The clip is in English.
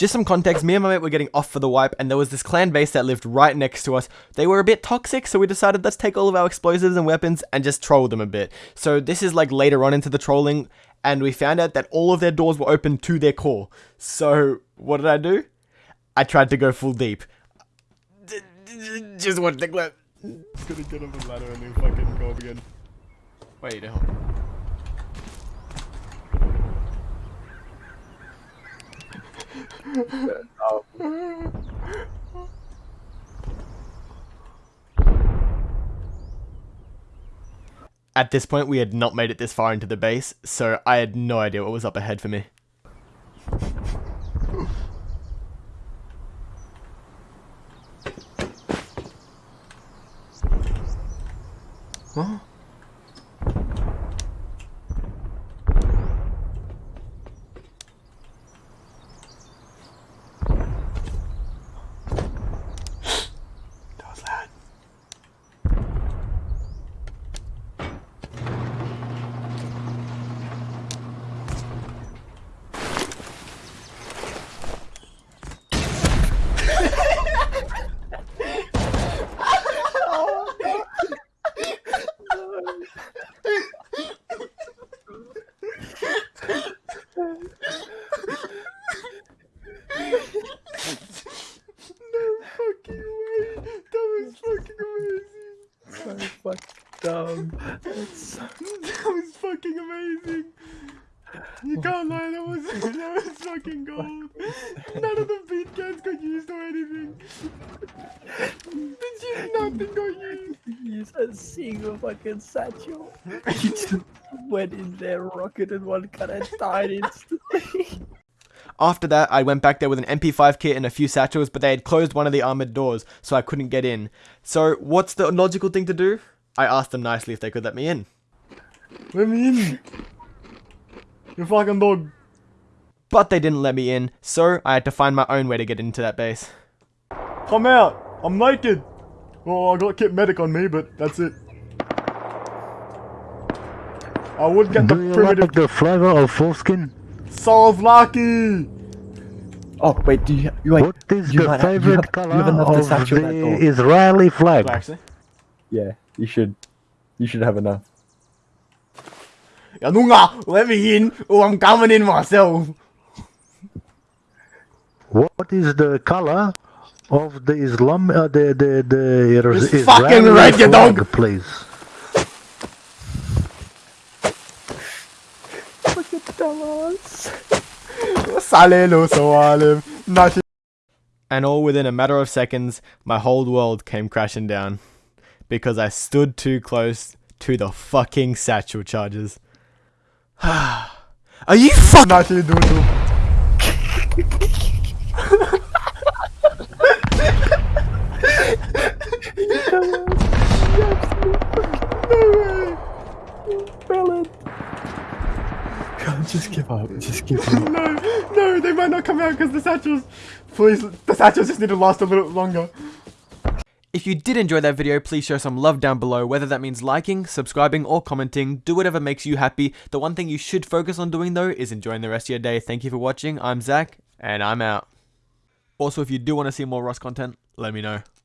Just some context, me and my mate were getting off for the wipe, and there was this clan base that lived right next to us. They were a bit toxic, so we decided let's take all of our explosives and weapons and just troll them a bit. So this is like later on into the trolling, and we found out that all of their doors were open to their core. So what did I do? I tried to go full deep. Just watch the clip. It's gonna get up the ladder and then fucking go up again. Wait, hold At this point, we had not made it this far into the base, so I had no idea what was up ahead for me. Huh? That was loud. fucking way. That was fucking amazing. So fucking dumb. That's That was fucking amazing. You can't lie, that was that was fucking gold. None of the bean cans got used or anything. Legit nothing got used. use a single fucking satchel. He just went in there, rocketed one cut and died instantly. After that, I went back there with an MP5 kit and a few satchels, but they had closed one of the armored doors, so I couldn't get in. So, what's the logical thing to do? I asked them nicely if they could let me in. Let me in. You fucking dog. But they didn't let me in, so I had to find my own way to get into that base. Come out. I'm naked. Well, I got Kit Medic on me, but that's it. I would get the Do you primitive like the flavor of foreskin? Souvlaki. Oh wait, do you you wait? What is you the might have- you favorite have- you color have of the. Israeli flag? Actually. Yeah, you should. You should have enough. Yanunga, let me in, or I'm coming in myself. What is the color of the Islam? Uh, the the the It's Is- fucking Israeli red, you flag, dog. please? Look at Dallas. Salelo Sawalim. Nashi. And all within a matter of seconds, my whole world came crashing down. Because I stood too close to the fucking satchel charges. Are you fucking- Nashi Dulu. Felon. Just give up. Just give up. No, no, they might not come out because the satchels. Please, the satchels just need to last a little longer. If you did enjoy that video, please show some love down below, whether that means liking, subscribing, or commenting. Do whatever makes you happy. The one thing you should focus on doing though is enjoying the rest of your day. Thank you for watching. I'm Zach, and I'm out. Also, if you do want to see more Rust content, let me know.